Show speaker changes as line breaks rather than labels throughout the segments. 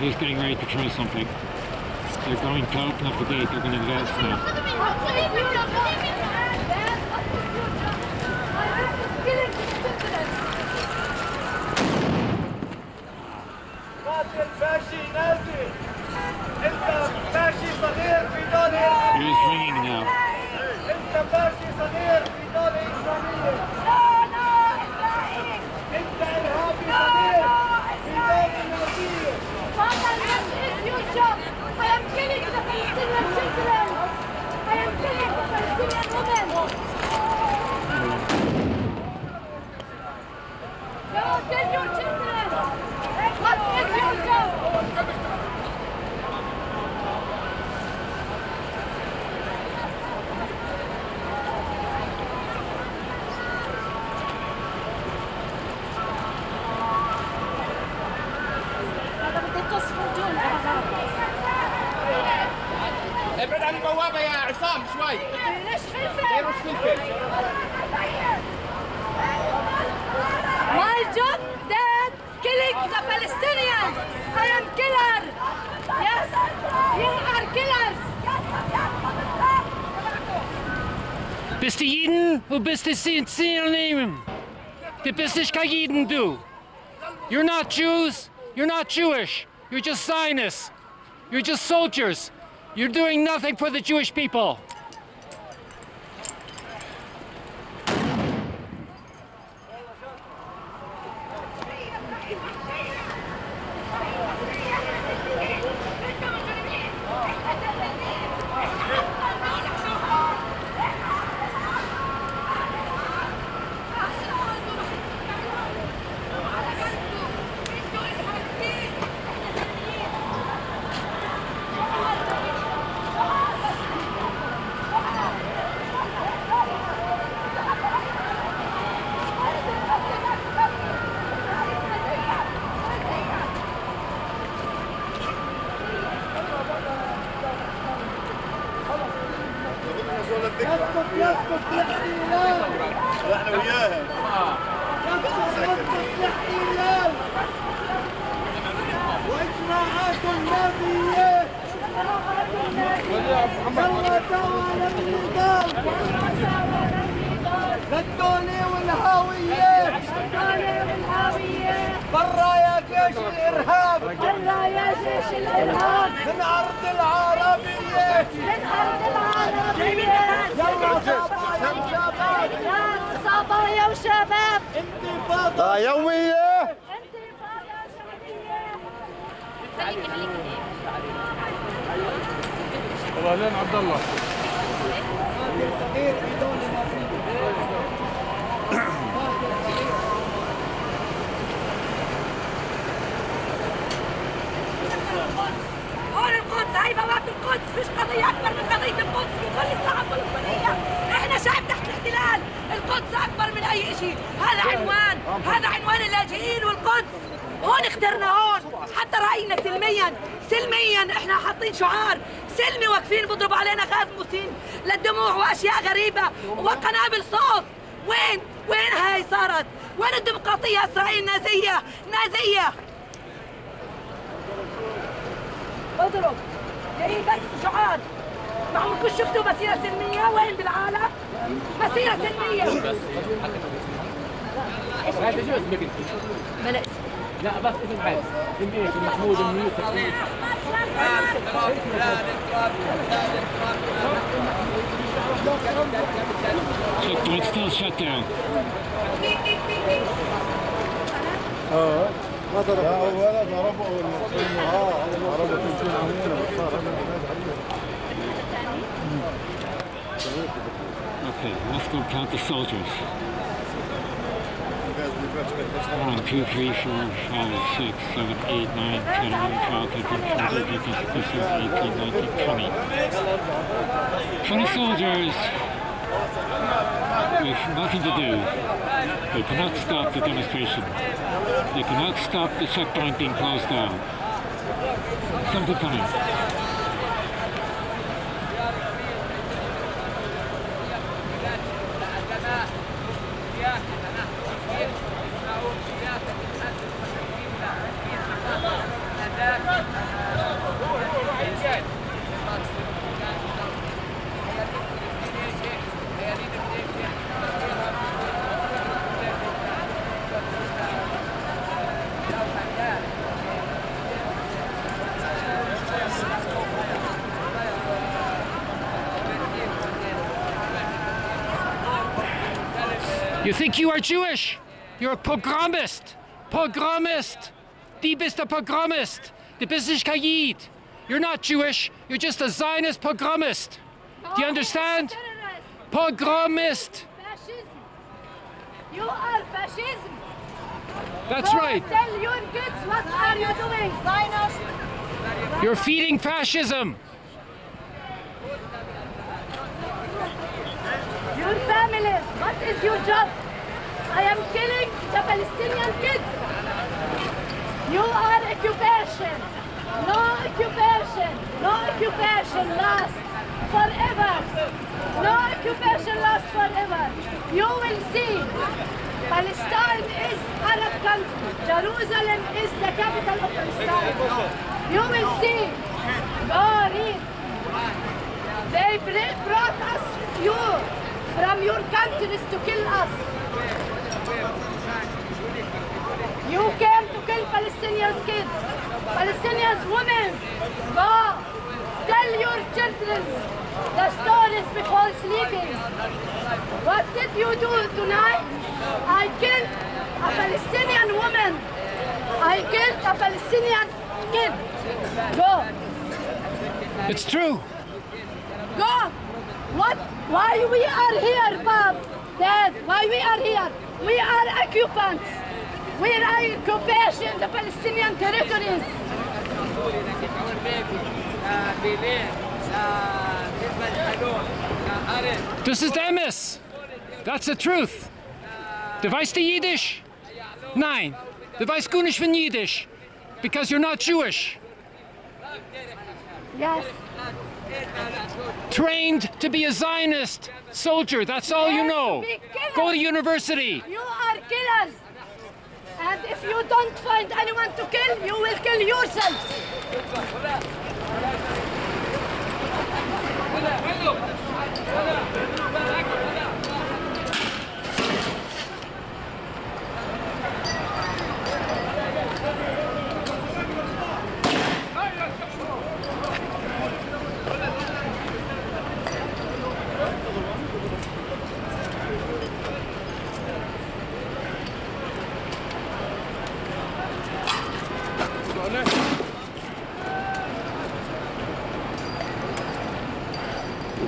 he's getting ready to try something. They're going to open up the gate. They're going to invest now.
البوابة يا عصام شوي
ليش فلفل؟
رش فلفل
My job that killing the Palestinians. I am killer. Yes, you are killers.
Bist du Jeden und bist du Ziel nehmen? Du bist nicht kein Jeden, du. You're not Jews. You're not Jewish. You're just Zionists. You're just soldiers. You're doing nothing for the Jewish people.
يسكت يسكت يحكي
هلال إحنا وياها
يسكت يسكت يحكي هلال واجراءات النبيه يلا تعالى النضال للدولة والهوية للدولة والهوية برا يا جيش الإرهاب.
برا يا جيش الإرهاب
من أرض العربية.
من أرض العربية.
طيب، صبايا وشباب انتفاضة
يومية
انتفاضة شبابية
والله لين عبد الله
والقدس هون اخترنا هون. حتى رأينا سلميا سلميا. إحنا حاطين شعار. سلمي واقفين بيضربوا علينا غاز مسيل للدموع وأشياء غريبة وقنابل صوت. وين؟ وين هاي صارت؟ وين الديمقراطية إسرائيل؟ نازية نازية. اضرب. جايين بس شعار. ما عمركم شفتوا مسيرة سلمية؟ وين بالعالم؟ مسيرة سلمية.
هذا شو اسمك انت؟
بلا
لا بس اسم عادي انت ايش محمود بن يوسف
Checkpoint still shut down.
ما ضرب ولا ضربوا اه ضربوا تنسين عمونا بس صار
Okay, let's go count the soldiers. One, uh, two, three, four, five, six, seven, eight, nine, ten, eleven, twelve, thirteen, fourteen, fifteen, sixteen, seventeen, eighteen, nineteen, twenty. Twenty soldiers with nothing to do. They cannot stop the demonstration. They cannot stop the checkpoint being closed down. Something coming.
You think you are Jewish? You're a pogromist. Pogromist. Die bist a pogromist. Du bist nicht kein You're not Jewish. You're just a Zionist pogromist. Do you oh,
understand?
Pogromist.
Fascism. You are fascism.
That's
Go
right.
Tell your kids what are you doing? Zionist.
You're feeding fascism.
Your families. What is your job? I am killing the Palestinian kids. You are occupation. No occupation. No occupation lasts forever. No occupation lasts forever. You will see. Palestine is Arab country. Jerusalem is the capital of Palestine. You will see. Go read. They br- brought us you from your countries to kill us. You came to kill Palestinians kids, Palestinians women. Go tell your children the stories before sleeping. What did you do tonight? I killed a Palestinian woman. I killed a Palestinian kid. Go.
It's true.
Go! What? Why we are here, Bob? Dad, why we are here? We are occupants. We are occupation, the Palestinian territories.
Das ist Emes. That's the truth. Du weißt die Jiddisch? Nein. Du weißt gut von. Because you're not Jewish.
Yes.
Trained to be a Zionist soldier. That's all you know. Go to university.
You are killers. And if you don't find anyone to kill, you will kill yourselves.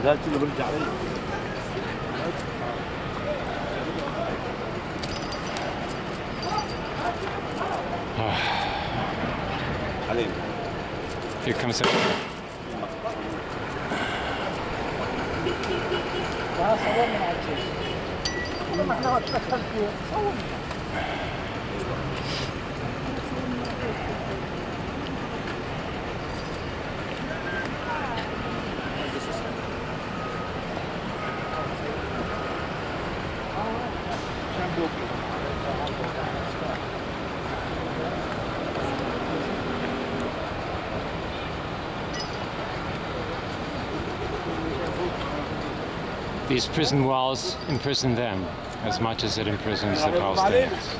الغاز كله برجع علي
علي في كم
سنة؟ صورنا مع الجيش. إحنا ما تدخلت فيه، صورنا.
these prison walls imprison them as much as it imprisons the Palestinians.